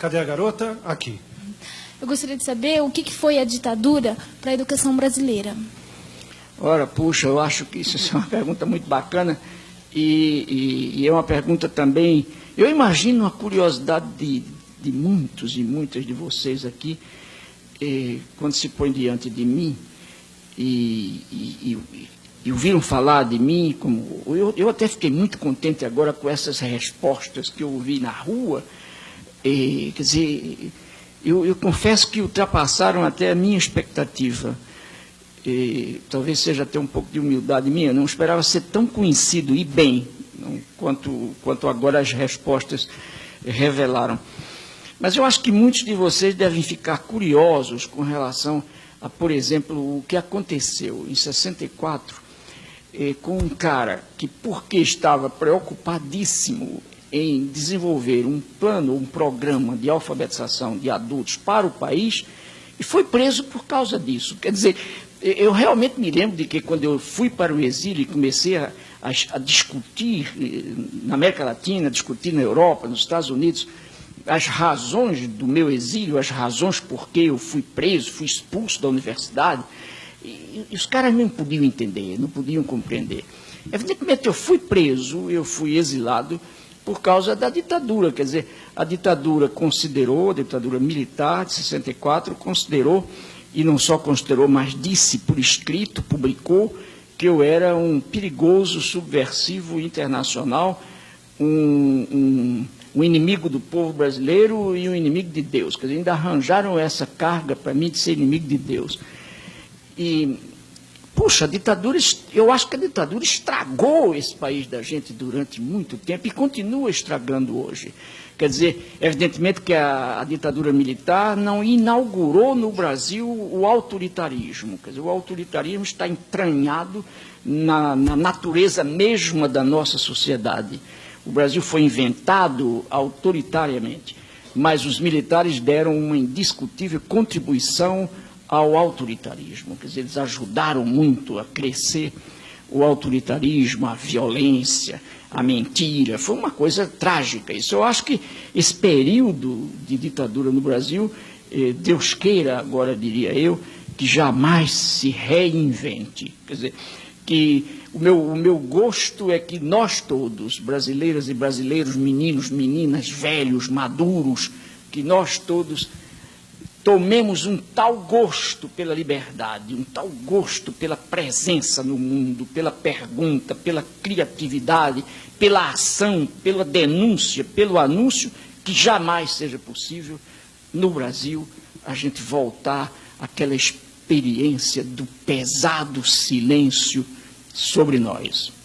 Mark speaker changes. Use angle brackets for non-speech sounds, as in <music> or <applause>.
Speaker 1: Cadê a garota? Aqui.
Speaker 2: Eu gostaria de saber o que que foi a ditadura para a educação brasileira.
Speaker 3: Ora, puxa, eu acho que isso é uma <laughs> pergunta muito bacana e, e- e é uma pergunta também. Eu imagino a curiosidade de, de muitos e muitas de vocês aqui, eh, quando se põe diante de mim e, e, e- e ouviram falar de mim, como eu, eu até fiquei muito contente agora com essas respostas que eu ouvi na rua. Eh, quer dizer, eu, eu confesso que ultrapassaram até a minha expectativa. E talvez seja até um pouco de humildade minha, não esperava ser tão conhecido e bem não, quanto, quanto agora as respostas revelaram. Mas eu acho que muitos de vocês devem ficar curiosos com relação a, por exemplo, o que aconteceu em 64 eh, com um cara que, porque estava preocupadíssimo em desenvolver um plano, um programa de alfabetização de adultos para o país, e foi preso por causa disso. Quer dizer, eu realmente me lembro de que quando eu fui para o exílio e comecei a, a, a discutir na América Latina, discutir na Europa, nos Estados Unidos, as razões do meu exílio, as razões por que eu fui preso, fui expulso da universidade, e, e os caras não podiam entender, não podiam compreender. Evidentemente, eu fui preso, eu fui exilado por causa da ditadura, quer dizer, a ditadura considerou, a ditadura militar de 64, considerou, e não só considerou, mas disse por escrito, publicou, que eu era um perigoso subversivo internacional, um, um, um inimigo do povo brasileiro e um inimigo de Deus. Quer dizer, ainda arranjaram essa carga para mim de ser inimigo de Deus. E, puxa, a ditadura, eu acho que a ditadura estragou esse país da gente durante muito tempo e continua estragando hoje. Quer dizer, evidentemente que a, a ditadura militar não inaugurou no Brasil o autoritarismo. Quer dizer, o autoritarismo está entranhado na, na natureza mesma da nossa sociedade. O Brasil foi inventado autoritariamente, mas os militares deram uma indiscutível contribuição ao autoritarismo. Quer dizer, eles ajudaram muito a crescer o autoritarismo, a violência, a mentira. Foi uma coisa trágica. Isso eu acho que esse período de ditadura no Brasil, eh, Deus queira, agora diria eu, que jamais se reinvente. Quer dizer, que o meu, o meu gosto é que nós todos, brasileiras e brasileiros, meninos, meninas, velhos, maduros, que nós todos tomemos um tal gosto pela liberdade, um tal gosto pela presença no mundo, pela pergunta, pela criatividade, pela ação, pela denúncia, pelo anúncio, que jamais seja possível no Brasil a gente voltar àquela experiência do pesado silêncio sobre nós.